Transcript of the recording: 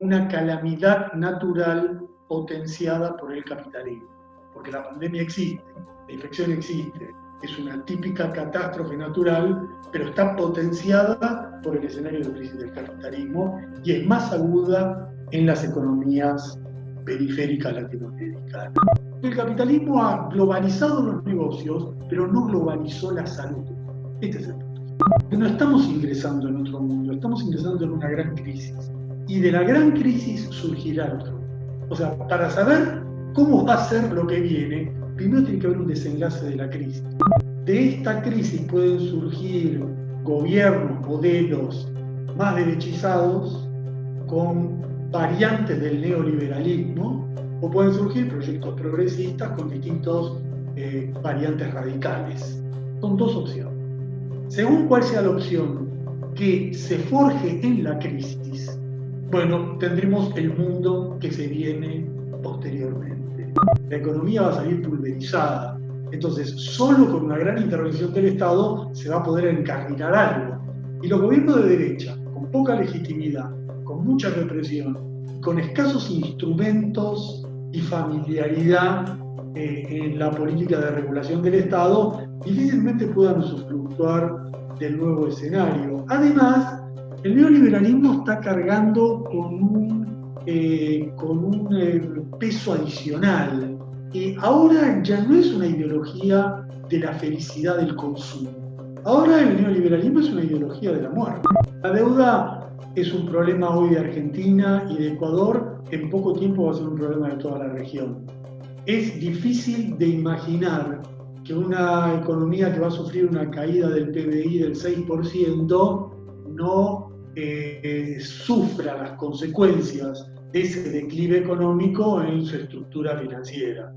una calamidad natural potenciada por el capitalismo. Porque la pandemia existe, la infección existe, es una típica catástrofe natural, pero está potenciada por el escenario de crisis del capitalismo y es más aguda en las economías periféricas latinoamericanas. El capitalismo ha globalizado los negocios, pero no globalizó la salud. Este es el punto. No estamos ingresando en otro mundo, estamos ingresando en una gran crisis. Y de la gran crisis surgirá otro. O sea, para saber cómo va a ser lo que viene, primero tiene que haber un desenlace de la crisis. De esta crisis pueden surgir gobiernos, modelos más derechizados con variantes del neoliberalismo o pueden surgir proyectos progresistas con distintas eh, variantes radicales. Son dos opciones. Según cuál sea la opción que se forje en la crisis, bueno, tendremos el mundo que se viene posteriormente. La economía va a salir pulverizada. Entonces, solo con una gran intervención del Estado se va a poder encarrilar algo. Y los gobiernos de derecha, con poca legitimidad, con mucha represión, con escasos instrumentos y familiaridad eh, en la política de regulación del Estado, difícilmente puedan usufructuar del nuevo escenario. Además, el neoliberalismo está cargando con un, eh, con un eh, peso adicional. y ahora ya no es una ideología de la felicidad del consumo. Ahora el neoliberalismo es una ideología de la muerte. La deuda es un problema hoy de Argentina y de Ecuador, en poco tiempo va a ser un problema de toda la región. Es difícil de imaginar que una economía que va a sufrir una caída del PBI del 6% no eh, sufra las consecuencias de ese declive económico en su estructura financiera.